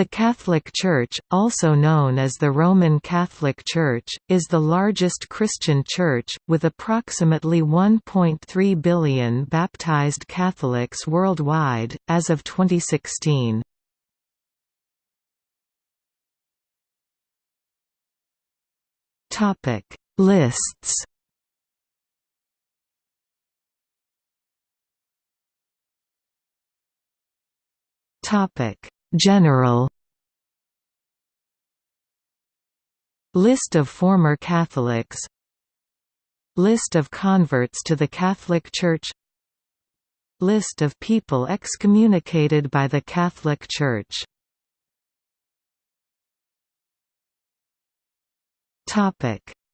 The Catholic Church, also known as the Roman Catholic Church, is the largest Christian church, with approximately 1.3 billion baptized Catholics worldwide, as of 2016. Lists General. List of former Catholics. List of converts to the Catholic Church. List of people excommunicated by the Catholic Church.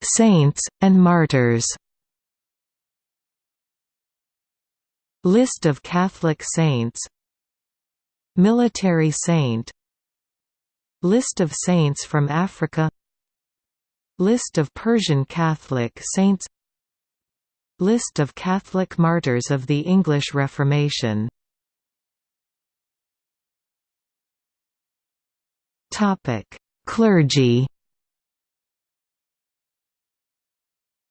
Saints, and martyrs. List of Catholic saints Military saint. List of saints from Africa. List of Persian Catholic saints. List of Catholic martyrs of the English Reformation. Clergy.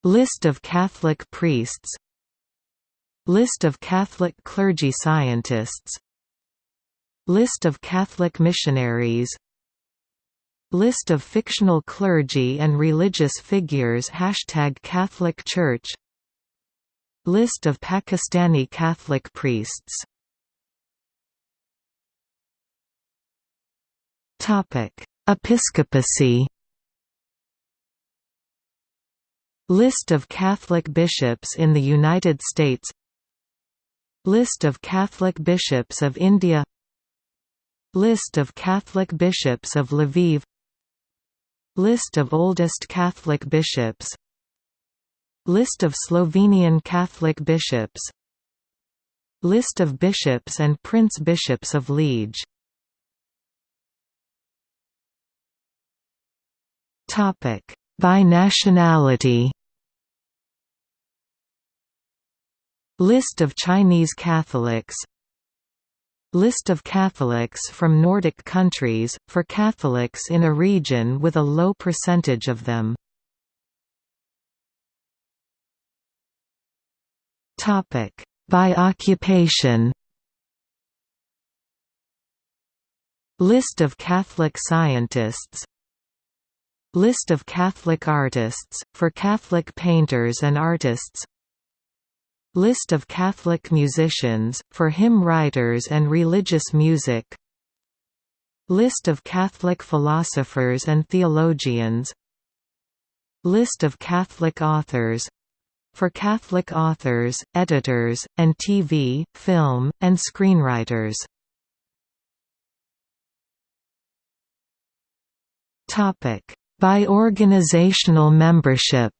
List of Catholic priests. List of Catholic clergy scientists List of Catholic missionaries. List of fictional clergy and religious figures. Hashtag Catholic Church. List of Pakistani Catholic priests. Episcopacy. List of Catholic bishops in the United States. List of Catholic bishops of India List of Catholic bishops of Lviv. List of oldest Catholic bishops. List of Slovenian Catholic bishops. List of bishops and prince-bishops of Liege. By nationality. List of Chinese Catholics List of Catholics from Nordic countries, for Catholics in a region with a low percentage of them. By occupation. List of Catholic scientists. List of Catholic artists, for Catholic painters and artists List of Catholic musicians, for hymn writers and religious music. List of Catholic philosophers and theologians. List of Catholic authors. For Catholic authors, editors, and TV, film, and screenwriters. By organizational membership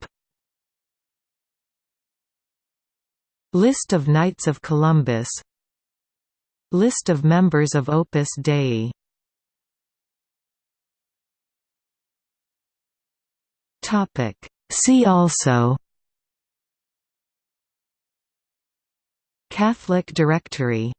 List of Knights of Columbus. List of members of Opus Dei. See also. Catholic Directory